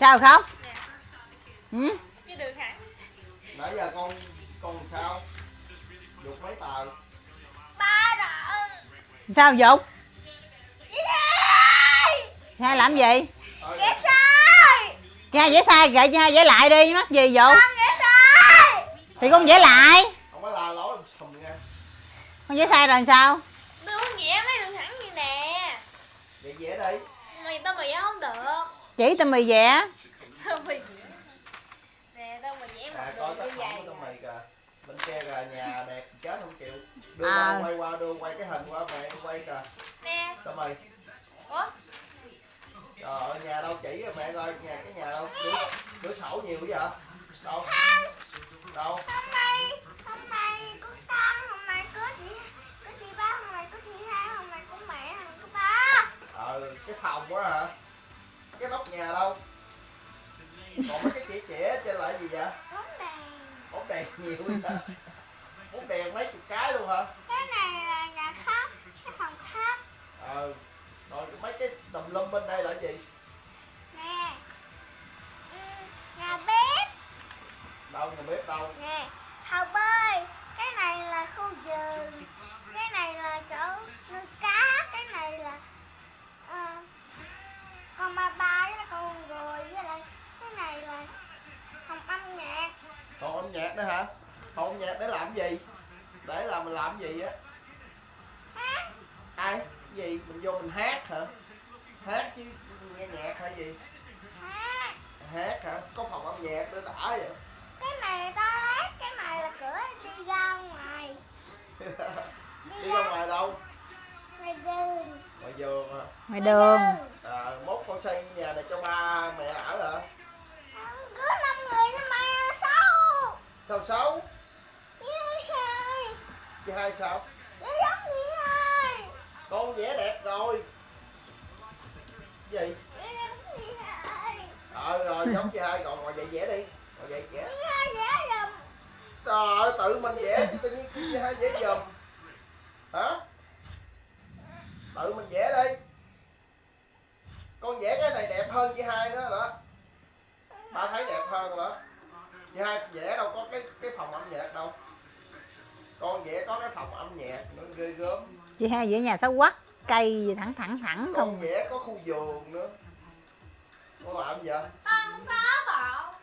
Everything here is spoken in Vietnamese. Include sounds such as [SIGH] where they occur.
sao khóc? Nè ừ? cái đường thẳng nãy giờ con con sao? Dục mấy tờ? Ba rồi sao dục? Hai. Làm gì? Ghét sai. Hai vẽ sai gậy hai vẽ lại đi mắc gì sai. Thì con vẽ lại. Không có la lối sùm nha. Con vẽ sai rồi làm sao? Đường vẽ mấy đường thẳng như nè. Vậy dễ đi. Mày tao mày vẽ không được chỉ tao mì vẽ Tao mày vẽ Nè tao mày vẽ một à coi đường tác phẩm của mày kìa. Bên kia kìa nhà đẹp chết không chịu. Đưa À. qua quay qua đưa quay cái hình qua mẹ quay kìa. Nè. Tao mày Ủa? Trời ơi nhà đâu chỉ rồi mẹ coi nhà cái nhà đâu? Cửa, cửa sổ nhiều vậy? Đâu? Đâu? Hôm nay Hôm nay có con Hôm nay có chị Có chị ba Hôm nay có chị hai Hôm nay có mẹ Hôm nay có ba. Ờ cái phòng quá hả cái nóc nhà đâu? Còn mấy cái chỉ trẻ trên lại gì vậy? Bóng đèn. Bóng đèn nhiều vậy. Bóng đèn mấy chục cái luôn hả? Cái này là nhà khách Cái phòng khách. Ờ rồi mấy cái tùm lum bên đây là gì? Nè. Ừ, Nhà bếp. Đâu nhà bếp đâu? Nè Hồ bơi nhạc nữa hả? Âm nhạc để làm gì? Để làm mình làm gì á? Ai? Gì? Mình vô mình hát hả? Hát chứ nghe nhạc hay gì? Hát hát hả? Có phòng âm nhạc để đã vậy. Cái này là toilet Cái này là cửa đi ra ngoài. [LAUGHS] Đi đi ra ra ngoài đâu? ngoài đường. Ngoài vườn hả? Ngoài đường. À, mốt con xây nhà này cho ba mẹ ở hả sao xấu Như hai sao? Như giống như hai. Con vẽ đẹp rồi. Gì? Như giống như hai. Ờ rồi giống chị hai. Còn ngồi vậy vẽ đi. Ngồi vậy vẽ trời ơi tự mình vẽ chứ tự nhiên chị hai vẽ giùm hả? Tự mình vẽ đi. Con vẽ cái này đẹp hơn chị hai nữa đó ba thấy đẹp hơn đó chị hai vẽ đâu có cái cái phòng âm nhạc đâu. Con vẽ có cái phòng âm nhạc nó ghê gớm. Chị hai vẽ nhà xấu quắc cây gì thẳng thẳng thẳng con không? vẽ có khu vườn nữa. Con làm gì vậy? Con không có